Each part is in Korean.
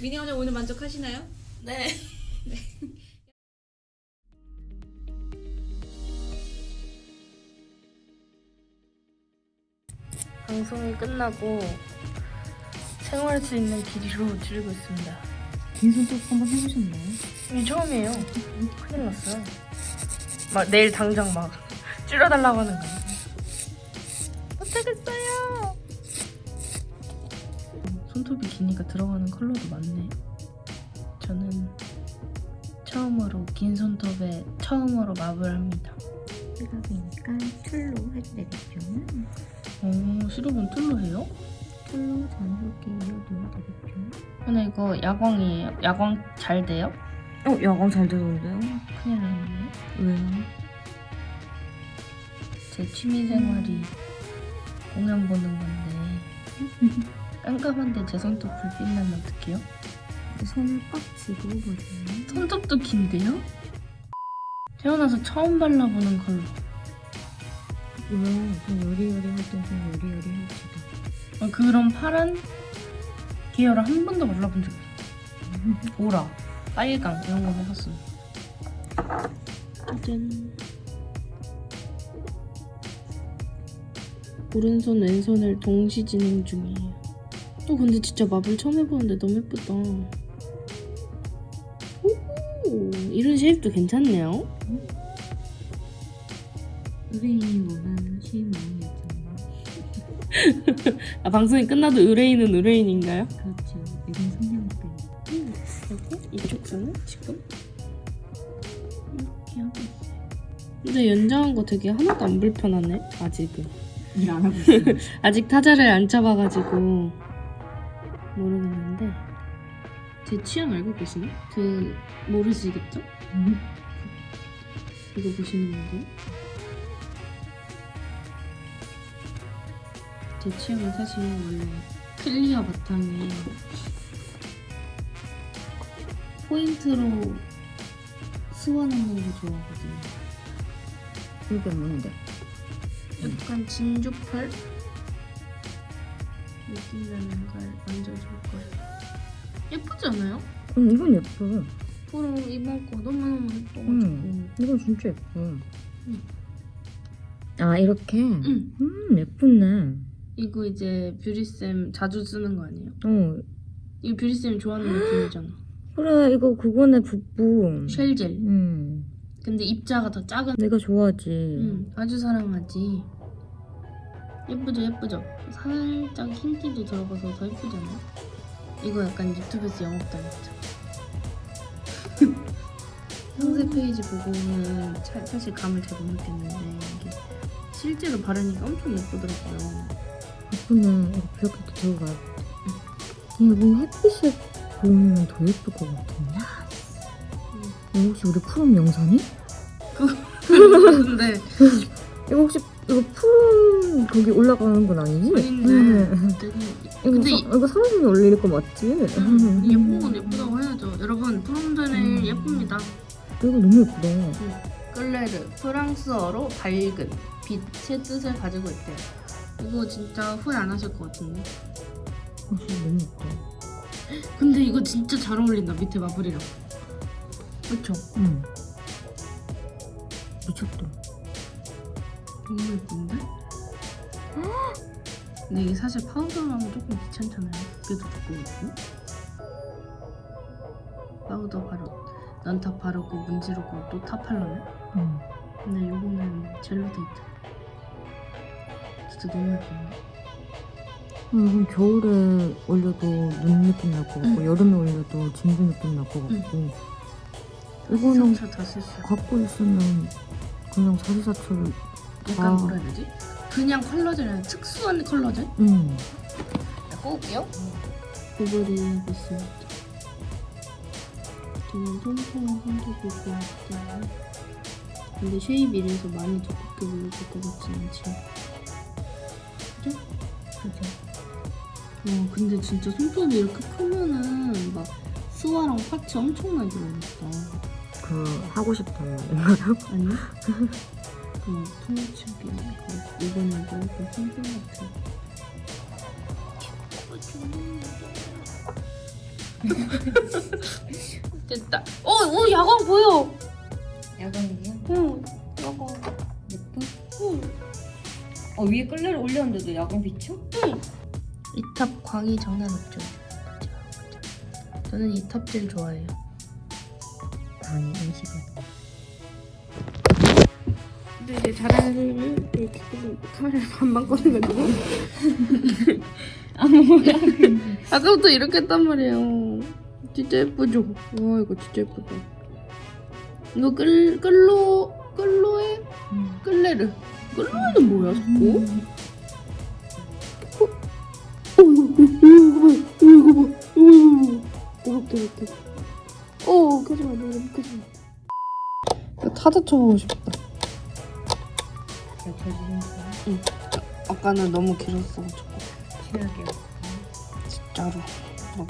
미니 원장 오늘 만족하시나요? 네. 방송이 끝나고 생활할 수 있는 길이로 줄이고 있습니다. 긴 손톱 한번 해보셨나요? 이게 처음이에요. 큰일 났어요. 막 내일 당장 막 줄여달라고 하는 거예요. 손톱이 기니까 들어가는 컬러도 많네. 저는 처음으로 긴 손톱에 처음으로 맙을 합니다. 시각이니까 툴로 해도 되겠죠? 오, 시럽은 툴로 해요? 툴로 자연스럽게 이어도 되겠죠? 근데 이거 야광이에요. 야광 잘 돼요? 어, 야광 잘 되던데요? 큰일 났네. 왜요? 제 취미생활이 공연 보는 건데 깜깜한데 제 손톱 불빛 나면 어떡해요? 손을 꽉 쥐고 보세요. 손톱도 긴데요? 태어나서 처음 발라보는 컬러 왜요? 좀 요리요리 할땐좀 요리요리 합시다. 어, 그런 파란 계열을 한 번도 발라본 적이 없어요 보라, 빨강 이런 거 해봤어요 짜잔 오른손 왼손을 동시 진행 중이에요 어 근데 진짜 마블 처음 해보는데 너무 예쁘다 오 이런 쉐입도 괜찮네요 의뢰인이 원하는 쉐입 모양이었잖아요. 아 방송이 끝나도 의뢰인은 의뢰인인가요? 그렇죠. 요즘 성냥병. 그리고 이쪽 선은 지금 이렇게 하고 있어요. 근데 연장한 거 되게 하나도 안 불편하네 아직은. 일 안 하고 있어요. 아직 타자를 안 쳐봐가지고 모르겠는데 제 취향 알고 계시나? 그 모르시겠죠? 이거 보시는 분들 제 취향은 사실 원래 클리어 바탕에 포인트로 스워내는 거 좋아하거든요 이게 뭔데? 약간 진주펄 느낌 나는 걸 만져줄 거예요. 예쁘지 않아요? 응, 이건 예뻐. 프로 이번 거 너무너무 예뻐가지고. 응. 이건 진짜 예뻐. 아, 이렇게? 응. 음, 예쁘네. 이거 이제 뷰리쌤 자주 쓰는 거 아니에요? 어, 이거 뷰리쌤 좋아하는 느낌이잖아. 그래, 이거 그거네, 붓부. shell젤. 응. 근데 입자가 더 작은. 내가 좋아하지. 응, 아주 사랑하지. 예쁘죠, 예쁘죠? 살짝 흰기도 들어가서 더 예쁘잖아요? 이거 약간 유튜브에서 영업 당했죠. 상세 페이지 보고는 차- 사실 감을 잘 못 느꼈는데 이게 실제로 바르니까 엄청 예쁘더라고요. 이거 이렇게 들어가야 돼. 이거 뭐 햇빛에 보면 더 예쁠 것 같은데? 이거 혹시 우리 프롬 영상이? 근데 이거 혹시 이거 프롬 거기 올라가는 건 아니지? 이거, 근데 사, 이거 사무실에 올릴 거 맞지? 음, 예쁜 건 예쁘다고 해야죠. 여러분 프롬드는 음. 예쁩니다. 이거 너무 예쁘다. 끌레르 프랑스어로 밝은 빛의 뜻을 가지고 있대요. 이거 진짜 후회 안 하실 것 같은데. 어, 진짜 너무 예쁘다. 근데 이거 진짜 잘 어울린다 밑에 marble이랑. 그쵸? 응. 미쳤다. 너무 예쁜데? 근데 이게 사실 파우더로 하면 조금 귀찮잖아요. 두께도 두꺼우고. 파우더 바르고 non top 바르고 문지르고 또 top하려면? 응. 근데 요거는 젤로 돼 있잖아. 진짜 너무 예쁜데? 음, 이건 겨울에 올려도 눈 느낌 날 것 같고 여름에 올려도 진주 느낌 날 것 같고 이거는 수 있어. 갖고 있으면 그냥 사리사철 약간 아. 뭐라 해야 되지? 그냥 컬러젤이 아니라 특수한 컬러젤? 응. 꺼올게요. 고블이 하고 있습니다. 저는 통통한 손톱이 좋아하기 때문에 근데 쉐입 이래서 많이 두껍게 올려줄 것 같진 않지. 그죠? 그죠? 와 근데 진짜 손톱이 이렇게 크면은 막 스와랑 파츠 엄청나게 들어있다. 그 하고 싶다는 아니? 그 냥 통치하기 그 이거는 너무 손톱 같은 됐다. 어, 어, 야광 보여. 야광이요? 응, 야광. 예뻐? 응. 어 위에 끌레를 올렸는데도 야광 비춰? 이탑 광이 장난 없죠. 저는 이탑 제일 좋아해요. 아니 음식은 근데 이제 잘하는 소리를 지금 카메라를 반만 꺼내가지고. 아까부터 이렇게 했단 말이에요. 진짜 예쁘죠? 와 이거 진짜 예쁘다. 이거 끌, 끌로 끌로에 끌레르. 끌로에는 뭐야 자꾸? 어? 이거 봐 이거 봐 이거 봐. 이렇게 이렇게. 어 켜지마 너무 켜지마. 타자 쳐보고 싶다 잘 쳐주는 거 아까는 너무 길었어가지고. 치는 게 진짜로. 막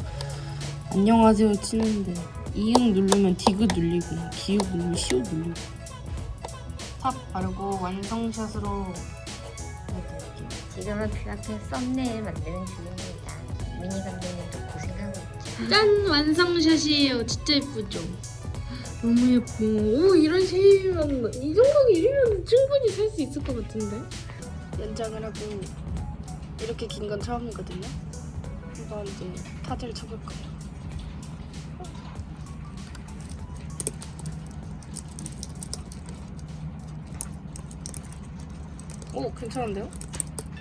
안녕하세요 치는데. 이응 누르면 디귿 눌리고 기욱 누르면 시옷 눌리고. top 바르고 완성shot으로 보여드릴게요. 지금은 필라테 썸네일 만드는 중입니다. 미니 감독님도 고생하고 있죠. 짠! 완성shot이에요. 진짜 예쁘죠? 너무 예뻐. 오 이런 shape이면 이 정도는 이리면 충분히 살 수 있을 것 같은데? 연장을 하고 이렇게 긴 건 처음이거든요. 이번 이제 타즈를 쳐볼 거예요. 오 괜찮은데요?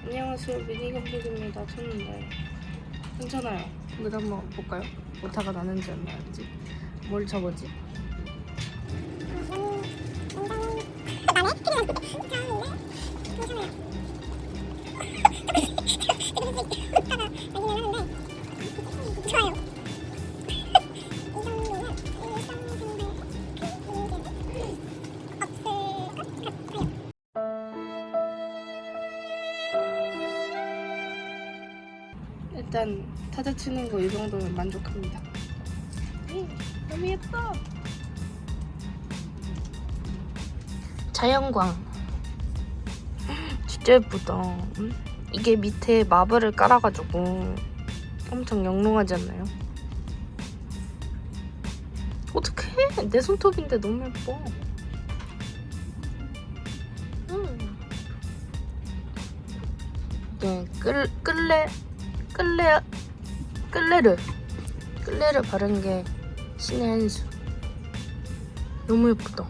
안녕하세요. 미니 감독입니다. 쳤는데 괜찮아요. 근데 한번 볼까요? 오타가 나는지 안 나는지? 뭘 쳐보지? 일단 타자 치는 거 이 정도면 만족합니다. 음, 너무 예뻐. 자연광. 진짜 예쁘다. 음? 이게 밑에 마블을 깔아가지고 엄청 영롱하지 않나요? 어떡해? 내 손톱인데 너무 예뻐. 음. 네, 끌, 끌레, 끌레, 끌레르. 끌레를 바른 게 신의 한 수. 너무 예쁘다.